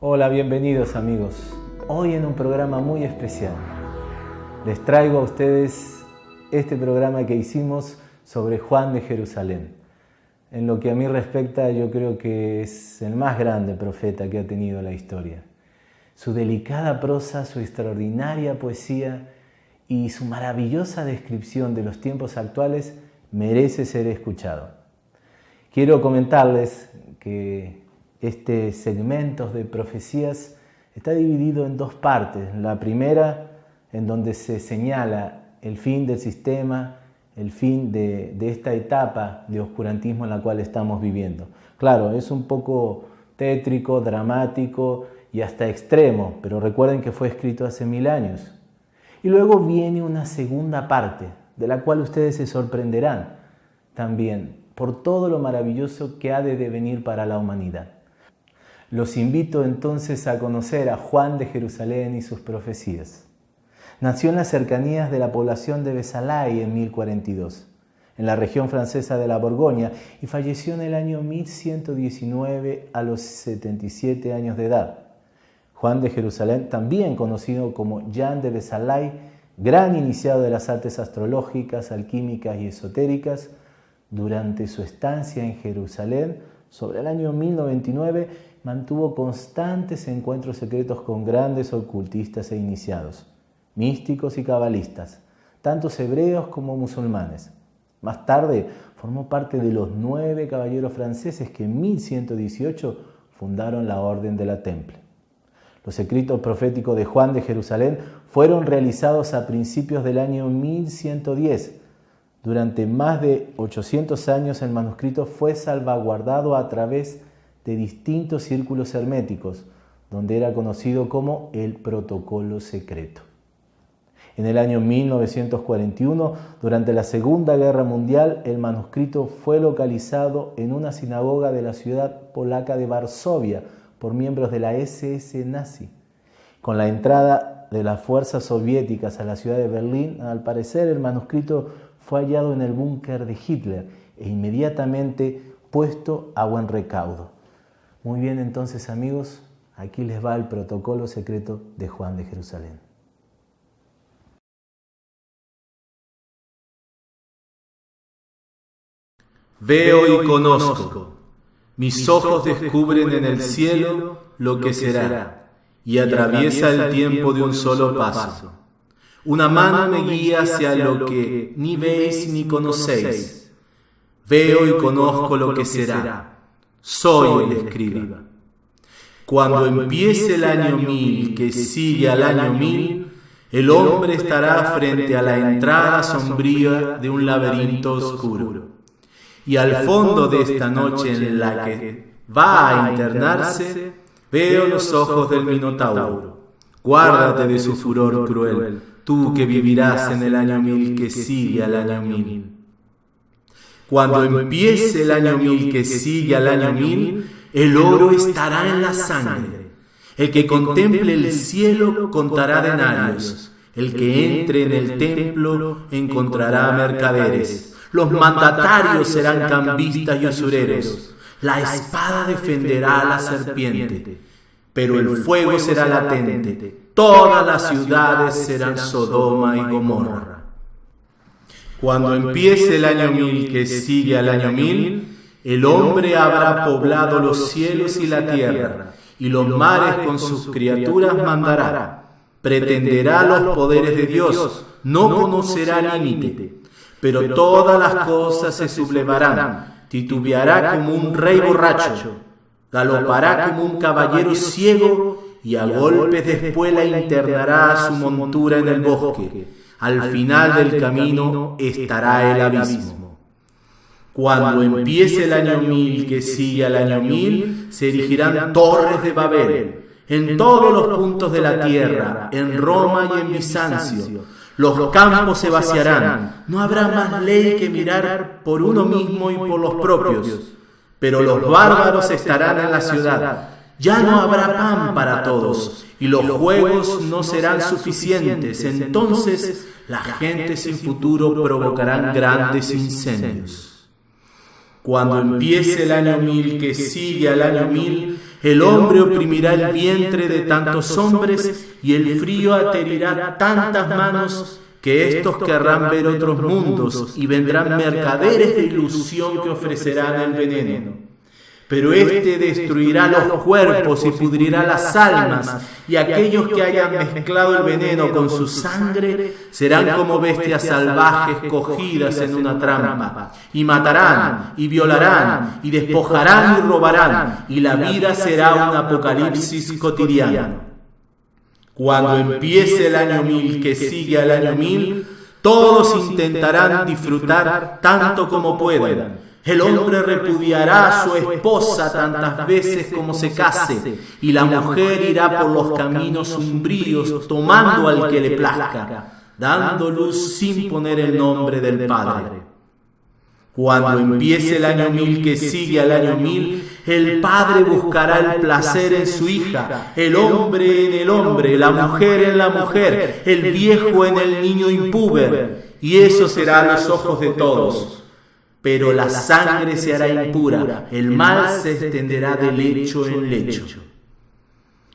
Hola, bienvenidos amigos. Hoy en un programa muy especial. Les traigo a ustedes este programa que hicimos sobre Juan de Jerusalén. En lo que a mí respecta, yo creo que es el más grande profeta que ha tenido la historia. Su delicada prosa, su extraordinaria poesía y su maravillosa descripción de los tiempos actuales merece ser escuchado. Quiero comentarles que este segmento de profecías está dividido en dos partes. La primera, en donde se señala el fin del sistema, el fin de, esta etapa de oscurantismo en la cual estamos viviendo. Claro, es un poco tétrico, dramático y hasta extremo, pero recuerden que fue escrito hace mil años. Y luego viene una segunda parte, de la cual ustedes se sorprenderán también por todo lo maravilloso que ha de devenir para la humanidad. Los invito entonces a conocer a Juan de Jerusalén y sus profecías. Nació en las cercanías de la población de Besalay en 1042, en la región francesa de la Borgoña, y falleció en el año 1119 a los 77 años de edad. Juan de Jerusalén, también conocido como Jean de Besalay, gran iniciado de las artes astrológicas, alquímicas y esotéricas, durante su estancia en Jerusalén, sobre el año 1099, mantuvo constantes encuentros secretos con grandes ocultistas e iniciados, místicos y cabalistas, tantos hebreos como musulmanes. Más tarde formó parte de los nueve caballeros franceses que en 1118 fundaron la Orden de la Temple. Los escritos proféticos de Juan de Jerusalén fueron realizados a principios del año 1110. Durante más de 800 años el manuscrito fue salvaguardado a través de distintos círculos herméticos, donde era conocido como el protocolo secreto. En el año 1941, durante la Segunda Guerra Mundial, el manuscrito fue localizado en una sinagoga de la ciudad polaca de Varsovia por miembros de la SS nazi. Con la entrada de las fuerzas soviéticas a la ciudad de Berlín, al parecer el manuscrito fue hallado en el búnker de Hitler e inmediatamente puesto a buen recaudo. Muy bien, entonces amigos, aquí les va el protocolo secreto de Juan de Jerusalén. Veo y conozco, mis ojos descubren en el cielo lo que será, y atraviesa el tiempo de un solo paso. Una mano me guía hacia lo que ni veis ni conocéis. Veo y conozco lo que será soy el escriba. Cuando empiece el año mil que sigue al año mil, el hombre estará frente a la entrada sombría de un laberinto oscuro. Y al fondo de esta noche en la que va a internarse, veo los ojos del Minotauro. Guárdate de su furor cruel, tú que vivirás en el año mil que sigue al año mil. Cuando empiece el año mil que sigue al año mil, el oro estará en la sangre. El que contemple el cielo contará denarios. El que entre en el templo encontrará mercaderes. Los mandatarios serán cambistas y usureros. La espada defenderá a la serpiente, pero el fuego será latente. Todas las ciudades serán Sodoma y Gomorra. Cuando empiece el año mil que sigue al año mil, el hombre habrá poblado los cielos y la tierra, y los mares con sus criaturas mandará. Pretenderá los poderes de Dios, no conocerá límite, pero todas las cosas se sublevarán, titubeará como un rey borracho, galopará como un caballero ciego, y a golpes de espuela internará su montura en el bosque. al final del camino estará el abismo. Cuando empiece el año mil que sigue al año mil, se erigirán torres de Babel. En todos los puntos de la tierra, en Roma y en Bizancio. Los campos se vaciarán, no habrá más ley que mirar por uno mismo y por los propios, pero los bárbaros estarán en la ciudad. ya no habrá pan para todos y los juegos no serán suficientes. Entonces la gente sin futuro provocarán grandes incendios. Cuando empiece el año mil que sigue al año mil, el hombre oprimirá el vientre de tantos hombres y el frío aterirá tantas manos que estos querrán ver otros mundos y vendrán mercaderes de ilusión que ofrecerán el veneno pero éste destruirá los cuerpos y pudrirá las almas, y aquellos que hayan mezclado el veneno con su sangre serán como bestias salvajes cogidas en una trampa, y matarán, y violarán, y despojarán y robarán, y la vida será un apocalipsis cotidiano. Cuando empiece el año mil que sigue al año mil, todos intentarán disfrutar tanto como puedan el hombre repudiará a su esposa tantas veces como se case, y la mujer irá por los caminos umbríos tomando al que le plazca, dando luz sin poner el nombre del Padre. Cuando empiece el año mil que sigue al año mil, el padre buscará el placer en su hija, el hombre en el hombre, la mujer en la mujer, el viejo en el niño impúber, y eso será a los ojos de todos pero la sangre se hará impura, el mal se extenderá de lecho en lecho.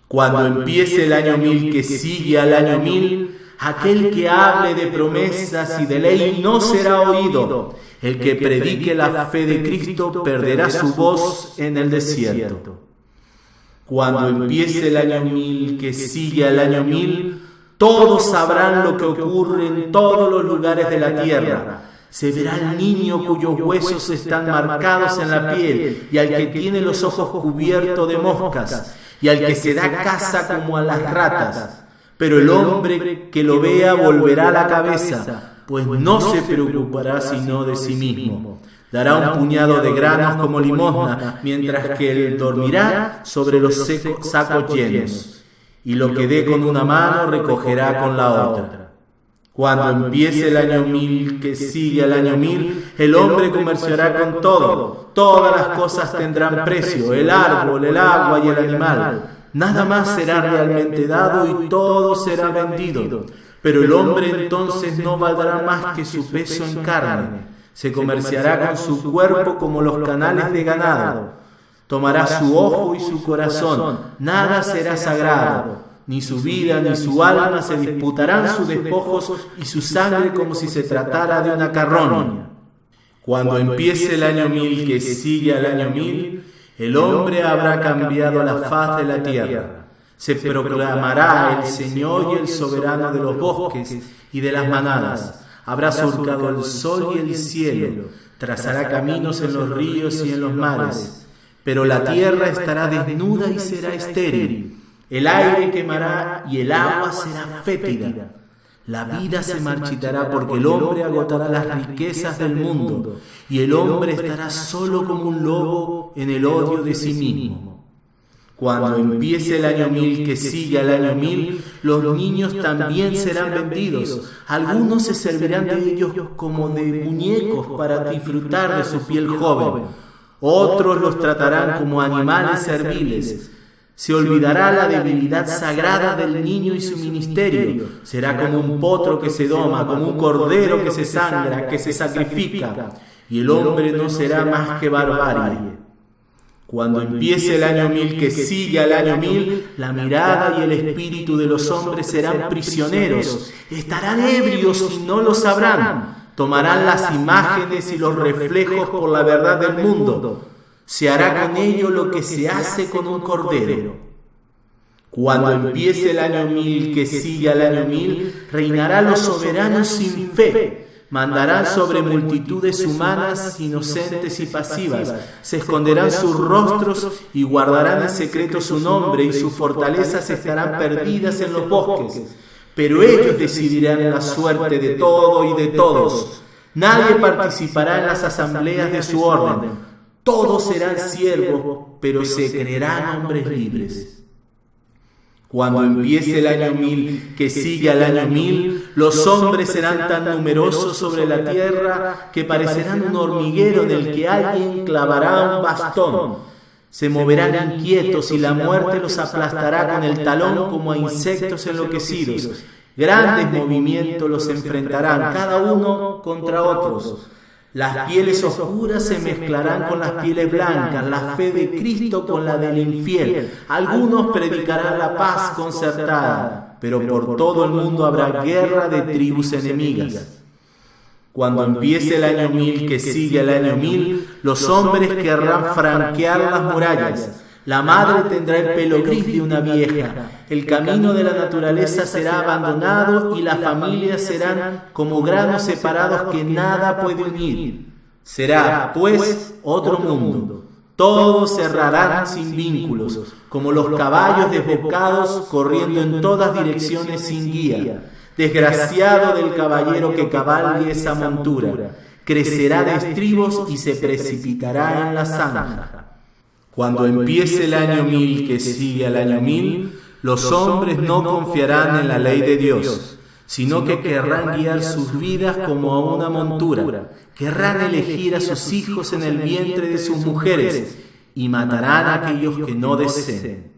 Cuando empiece el año mil que sigue al año mil, aquel que hable de promesas y de ley no será oído. El que predique la fe de Cristo perderá su voz en el desierto. Cuando empiece el año mil que sigue al año mil, todos sabrán lo que ocurre en todos los lugares de la tierra se verá al niño cuyos huesos están marcados en la piel y al que tiene los ojos cubiertos de moscas y al que se da caza como a las ratas. Pero el hombre que lo vea volverá la cabeza, pues no se preocupará sino de sí mismo. Dará un puñado de granos como limosna, mientras que él dormirá sobre los sacos llenos. Y lo que dé con una mano recogerá con la otra. Cuando empiece el año mil que sigue al año mil, el hombre comerciará con todo. Todas las cosas tendrán precio, el árbol, el agua y el animal. Nada más será realmente dado y todo será vendido. Pero el hombre entonces no valdrá más que su peso en carne. Se comerciará con su cuerpo como los canales de ganado. Tomará su ojo y su corazón. Nada será sagrado ni su vida ni su alma se disputarán sus despojos y su sangre como si se tratara de una carroña. Cuando empiece el año mil que sigue al año mil, el hombre habrá cambiado la faz de la tierra. Se proclamará el Señor y el soberano de los bosques y de las manadas. Habrá surcado el sol y el cielo, trazará caminos en los ríos y en los mares. Pero la tierra estará desnuda y será estéril el aire quemará y el agua será fétida. La vida se marchitará porque el hombre agotará las riquezas del mundo y el hombre estará solo como un lobo en el odio de sí mismo. Cuando empiece el año mil que sigue al año mil, los niños también serán vendidos. Algunos se servirán de ellos como de muñecos para disfrutar de su piel joven. Otros los tratarán como animales serviles se olvidará la debilidad sagrada del niño y su ministerio. Será como un potro que se doma, como un cordero que se sangra, que se sacrifica. Y el hombre no será más que barbarie. Cuando empiece el año mil que sigue al año mil, la mirada y el espíritu de los hombres serán prisioneros. Estarán ebrios y no lo sabrán. Tomarán las imágenes y los reflejos por la verdad del mundo se hará con ello lo que se hace con un cordero. Cuando empiece el año mil que sigue al año mil, reinará los soberanos sin fe. Mandarán sobre multitudes humanas, inocentes y pasivas. Se esconderán sus rostros y guardarán en secreto su nombre y sus fortalezas estarán perdidas en los bosques. Pero ellos decidirán la suerte de todo y de todos. Nadie participará en las asambleas de su orden todos serán siervos, pero se creerán hombres libres. Cuando empiece el año mil que sigue al año mil, los hombres serán tan numerosos sobre la tierra que parecerán un hormiguero en el que alguien clavará un bastón. Se moverán inquietos y la muerte los aplastará con el talón como a insectos enloquecidos. Grandes movimientos los enfrentarán, cada uno contra otros. Las pieles oscuras se mezclarán con las pieles blancas, la fe de Cristo con la del infiel. Algunos predicarán la paz concertada, pero por todo el mundo habrá guerra de tribus enemigas. Cuando empiece el año mil que sigue el año mil, los hombres querrán franquear las murallas. La madre tendrá el pelo gris de una vieja. El camino de la naturaleza será abandonado y las familias serán como granos separados que nada puede unir. Será, pues, otro mundo. Todos cerrarán sin vínculos, como los caballos desbocados corriendo en todas direcciones sin guía. Desgraciado del caballero que cabalgue esa montura, crecerá de estribos y se precipitará en la zanja. Cuando empiece el año mil que sigue al año mil, los hombres no confiarán en la ley de Dios, sino que querrán guiar sus vidas como a una montura, querrán elegir a sus hijos en el vientre de sus mujeres y matarán a aquellos que no deseen.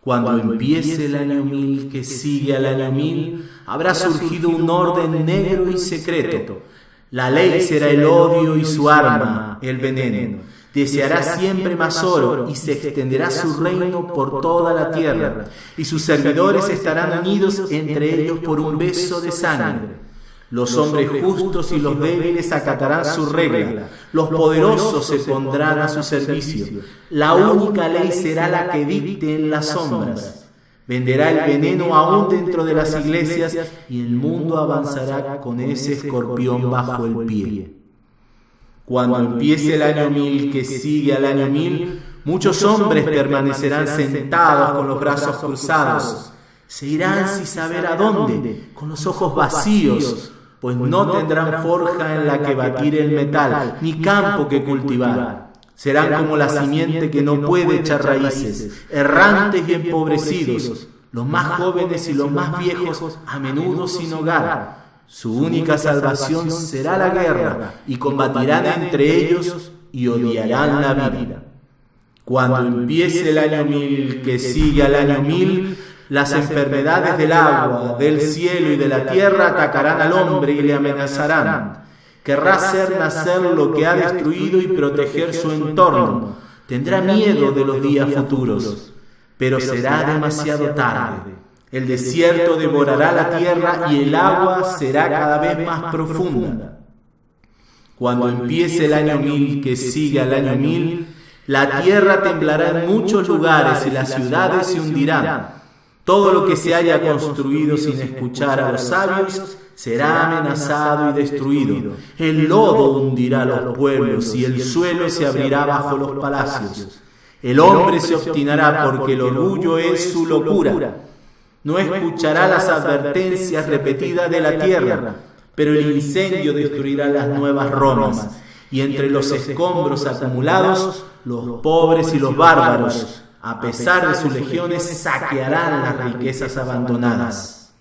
Cuando empiece el año mil que sigue al año mil, habrá surgido un orden negro y secreto. La ley será el odio y su arma, el veneno. Deseará siempre más oro y se extenderá su reino por toda la tierra, y sus servidores estarán unidos entre ellos por un beso de sangre. Los hombres justos y los débiles acatarán su regla, los poderosos se pondrán a su servicio. La única ley será la que dicte en las sombras. Venderá el veneno aún dentro de las iglesias y el mundo avanzará con ese escorpión bajo el pie. Cuando empiece el año mil que sigue al año mil, muchos hombres permanecerán sentados con los brazos cruzados. Se irán sin saber a dónde, con los ojos vacíos, pues no tendrán forja en la que batir el metal, ni campo que cultivar. Serán como la simiente que no puede echar raíces, errantes y empobrecidos, los más jóvenes y los más viejos, a menudo sin hogar. Su única salvación será la guerra, y combatirán entre ellos y odiarán la vida. Cuando empiece el año mil que sigue al año mil, las enfermedades del agua, del cielo y de la tierra atacarán al hombre y le amenazarán. Querrá hacer nacer lo que ha destruido y proteger su entorno. Tendrá miedo de los días futuros, pero será demasiado tarde. El desierto devorará la tierra y el agua será cada vez más profunda. Cuando empiece el año mil que sigue al año mil, la tierra temblará en muchos lugares y las ciudades se hundirán. Todo lo que se haya construido sin escuchar a los sabios será amenazado y destruido. El lodo hundirá los pueblos y el suelo se abrirá bajo los palacios. El hombre se obstinará porque el orgullo es su locura. No escuchará las advertencias repetidas de la tierra, pero el incendio destruirá las nuevas Romas. Y entre los escombros acumulados, los pobres y los bárbaros a pesar de sus legiones, saquearán las riquezas abandonadas.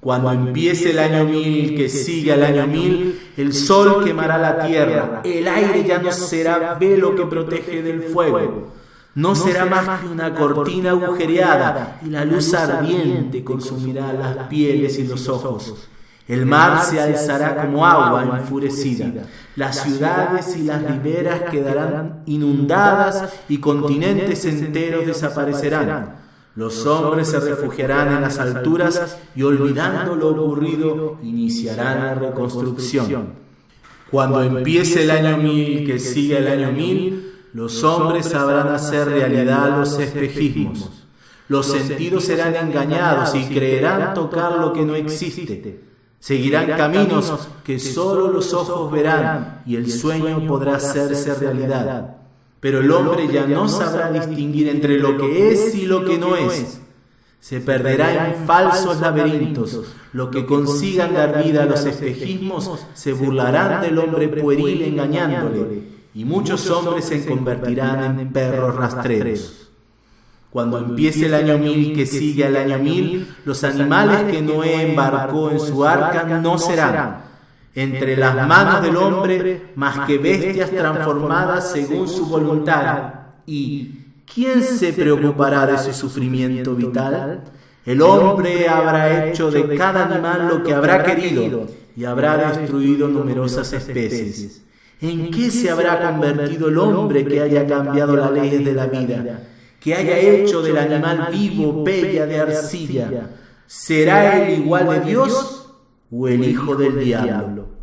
Cuando empiece el año mil que sigue al año mil, el sol quemará la tierra, el aire ya no será velo que protege del fuego, no será más que una cortina agujereada y la luz ardiente consumirá las pieles y los ojos. El mar se alzará como agua enfurecida. Las ciudades y las riberas quedarán inundadas y continentes enteros desaparecerán. Los hombres se refugiarán en las alturas y olvidando lo ocurrido iniciarán la reconstrucción. Cuando empiece el año mil que sigue el año mil, los hombres sabrán hacer realidad los espejismos. Los sentidos serán engañados y creerán tocar lo que no existe. Seguirán caminos que solo los ojos verán y el sueño podrá hacerse realidad. Pero el hombre ya no sabrá distinguir entre lo que es y lo que no es. Se perderá en falsos laberintos. Lo que consigan dar vida a los espejismos se burlarán del hombre pueril engañándole. Y muchos hombres se convertirán en perros rastreros. Cuando empiece el año mil que sigue al año mil, los animales que Noé embarcó en su arca no serán entre las manos del hombre más que bestias transformadas según su voluntad, ¿Y quién se preocupará de su sufrimiento vital? El hombre habrá hecho de cada animal lo que habrá querido y habrá destruido numerosas especies. ¿En qué se habrá convertido el hombre que haya cambiado las leyes de la vida? Que haya hecho del animal vivo bella de arcilla. ¿Será él igual de Dios o el hijo del diablo?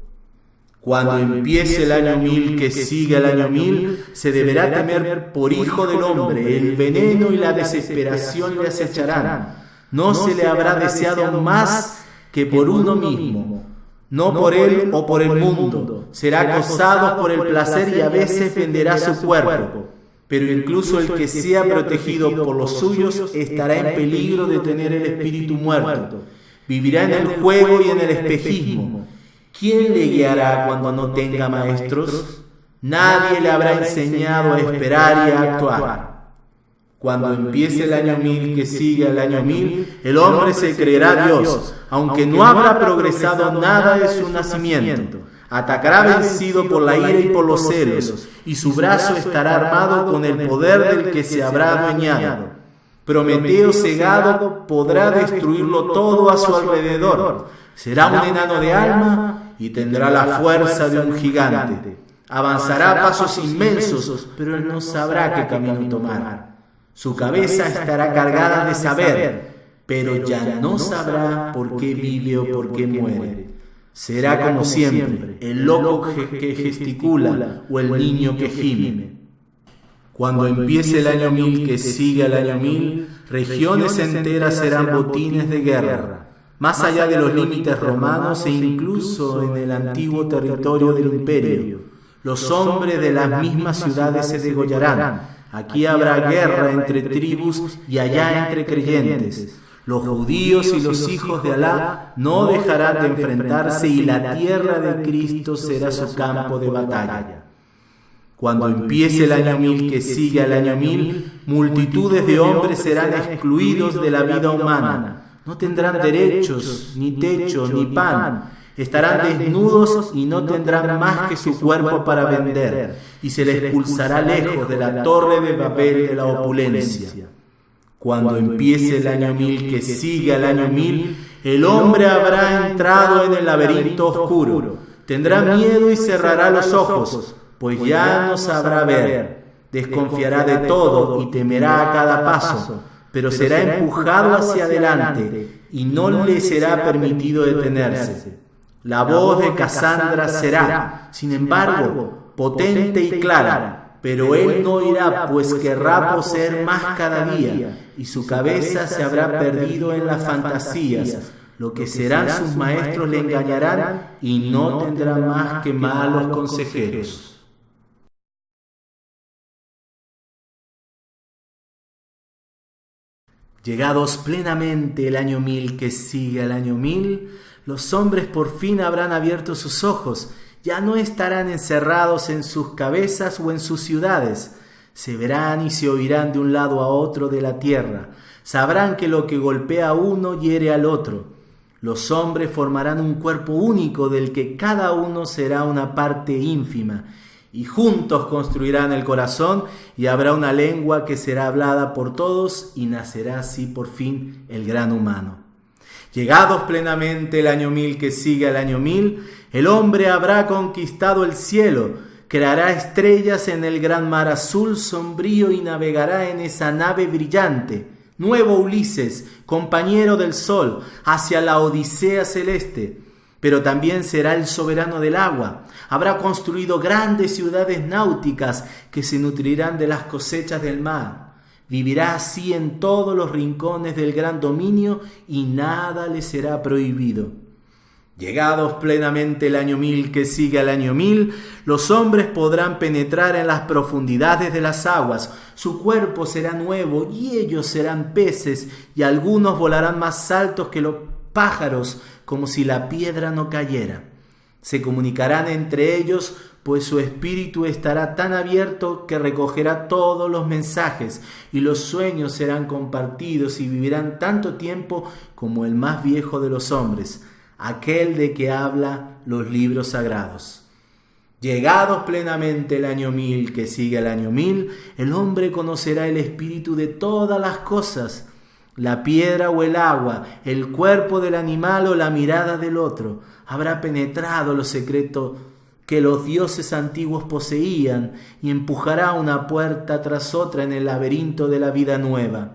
Cuando empiece el año mil que siga el año mil, se deberá temer por hijo del hombre, el veneno y la desesperación le acecharán. No se le habrá deseado más que por uno mismo no por él o por el mundo. Será acosado por el placer y a veces venderá su cuerpo. Pero incluso el que sea protegido por los suyos estará en peligro de tener el espíritu muerto. Vivirá en el juego y en el espejismo. ¿Quién le guiará cuando no tenga maestros? Nadie le habrá enseñado a esperar y a actuar. Cuando empiece el año mil que sigue el año mil, el hombre se creerá Dios, aunque no habrá progresado nada de su nacimiento. Atacará vencido por la ira y por los celos, y su brazo estará armado con el poder del que se habrá adueñado. Prometeo cegado podrá destruirlo todo a su alrededor. Será un enano de alma y tendrá la fuerza de un gigante. Avanzará pasos inmensos, pero él no sabrá qué camino tomar. Su cabeza estará cargada de saber, pero ya no sabrá por qué vive o por qué muere. Será como siempre, el loco que gesticula o el niño que gime. Cuando empiece el año mil que siga el año mil, regiones enteras serán botines de guerra, más allá de los límites romanos e incluso en el antiguo territorio del imperio. Los hombres de las mismas ciudades se degollarán Aquí habrá guerra entre tribus y allá entre creyentes. Los judíos y los hijos de Alá no dejarán de enfrentarse y la tierra de Cristo será su campo de batalla. Cuando empiece el año mil que sigue al año mil, multitudes de hombres serán excluidos de la vida humana. No tendrán derechos, ni techo, ni pan Estarán desnudos y no tendrán más que su cuerpo para vender, y se les expulsará lejos de la torre de Babel de la opulencia. Cuando empiece el año mil que sigue al año mil, el hombre habrá entrado en el laberinto oscuro, tendrá miedo y cerrará los ojos, pues ya no sabrá ver, desconfiará de todo y temerá a cada paso, pero será empujado hacia adelante y no le será permitido detenerse. La voz de Casandra será, sin embargo, potente y clara, pero él no irá, pues querrá poseer más cada día, y su cabeza se habrá perdido en las fantasías. Lo que serán sus maestros le engañarán y no tendrá más que malos consejeros. Llegados plenamente el año mil que sigue al año mil, los hombres por fin habrán abierto sus ojos, ya no estarán encerrados en sus cabezas o en sus ciudades, se verán y se oirán de un lado a otro de la tierra, sabrán que lo que golpea uno hiere al otro. Los hombres formarán un cuerpo único del que cada uno será una parte ínfima, y juntos construirán el corazón y habrá una lengua que será hablada por todos y nacerá así por fin el gran humano. Llegados plenamente el año mil que sigue al año mil, el hombre habrá conquistado el cielo, creará estrellas en el gran mar azul sombrío y navegará en esa nave brillante, nuevo Ulises, compañero del sol, hacia la Odisea celeste. Pero también será el soberano del agua. Habrá construido grandes ciudades náuticas que se nutrirán de las cosechas del mar Vivirá así en todos los rincones del gran dominio y nada le será prohibido. Llegados plenamente el año mil que sigue al año mil, los hombres podrán penetrar en las profundidades de las aguas, su cuerpo será nuevo y ellos serán peces y algunos volarán más altos que los pájaros como si la piedra no cayera. Se comunicarán entre ellos pues su espíritu estará tan abierto que recogerá todos los mensajes y los sueños serán compartidos y vivirán tanto tiempo como el más viejo de los hombres, aquel de que habla los libros sagrados. Llegados plenamente el año mil que sigue al año mil, el hombre conocerá el espíritu de todas las cosas, la piedra o el agua, el cuerpo del animal o la mirada del otro. Habrá penetrado los secretos que los dioses antiguos poseían y empujará una puerta tras otra en el laberinto de la vida nueva.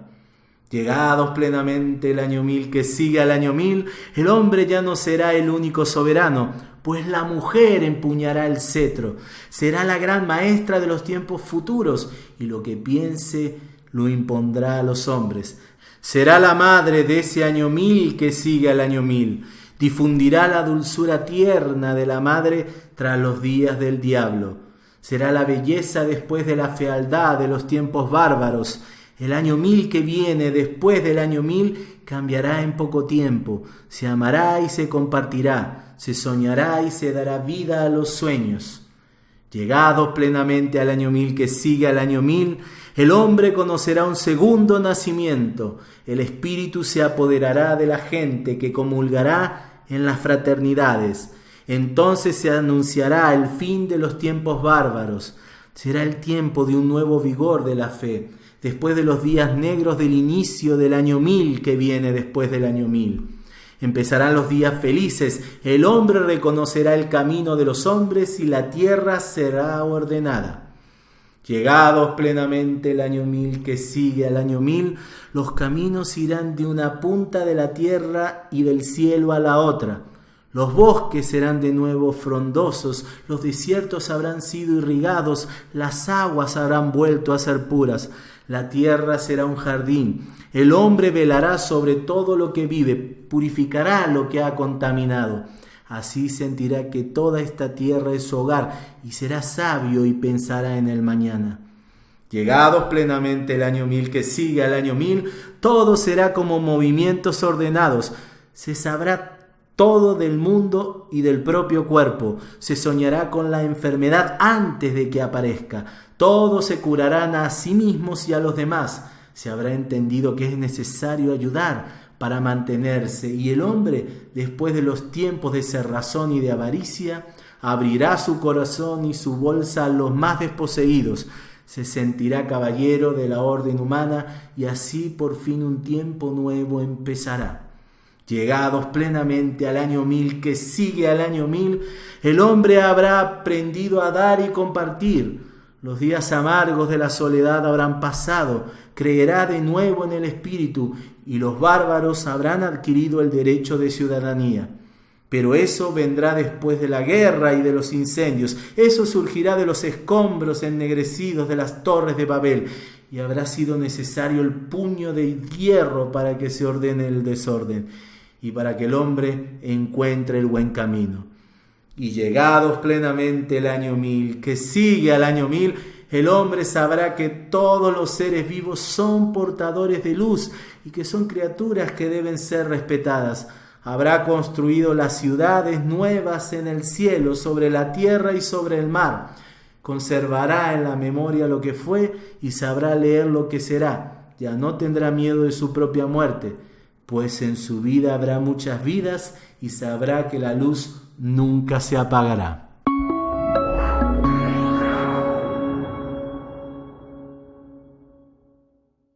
Llegados plenamente el año mil que sigue al año mil, el hombre ya no será el único soberano, pues la mujer empuñará el cetro, será la gran maestra de los tiempos futuros, y lo que piense lo impondrá a los hombres. Será la madre de ese año mil que sigue al año mil, difundirá la dulzura tierna de la madre tras los días del diablo. Será la belleza después de la fealdad de los tiempos bárbaros, el año mil que viene después del año mil cambiará en poco tiempo, se amará y se compartirá, se soñará y se dará vida a los sueños. Llegado plenamente al año mil que sigue al año mil, el hombre conocerá un segundo nacimiento, el espíritu se apoderará de la gente que comulgará en las fraternidades. Entonces se anunciará el fin de los tiempos bárbaros, será el tiempo de un nuevo vigor de la fe después de los días negros del inicio del año mil que viene después del año mil. Empezarán los días felices, el hombre reconocerá el camino de los hombres y la tierra será ordenada. Llegados plenamente el año mil que sigue al año mil, los caminos irán de una punta de la tierra y del cielo a la otra. Los bosques serán de nuevo frondosos, los desiertos habrán sido irrigados, las aguas habrán vuelto a ser puras. La tierra será un jardín. El hombre velará sobre todo lo que vive, purificará lo que ha contaminado. Así sentirá que toda esta tierra es su hogar y será sabio y pensará en el mañana. Llegados plenamente el año mil que sigue al año mil, todo será como movimientos ordenados. Se sabrá todo del mundo y del propio cuerpo. Se soñará con la enfermedad antes de que aparezca. Todos se curarán a sí mismos y a los demás. Se habrá entendido que es necesario ayudar para mantenerse y el hombre, después de los tiempos de cerrazón y de avaricia, abrirá su corazón y su bolsa a los más desposeídos, se sentirá caballero de la orden humana y así por fin un tiempo nuevo empezará. Llegados plenamente al año mil que sigue al año mil, el hombre habrá aprendido a dar y compartir. Los días amargos de la soledad habrán pasado, creerá de nuevo en el Espíritu y los bárbaros habrán adquirido el derecho de ciudadanía. Pero eso vendrá después de la guerra y de los incendios, eso surgirá de los escombros ennegrecidos de las torres de Babel, y habrá sido necesario el puño de hierro para que se ordene el desorden y para que el hombre encuentre el buen camino. Y llegados plenamente el año mil, que sigue al año mil, el hombre sabrá que todos los seres vivos son portadores de luz y que son criaturas que deben ser respetadas. Habrá construido las ciudades nuevas en el cielo, sobre la tierra y sobre el mar. Conservará en la memoria lo que fue y sabrá leer lo que será. Ya no tendrá miedo de su propia muerte pues en su vida habrá muchas vidas y sabrá que la luz nunca se apagará.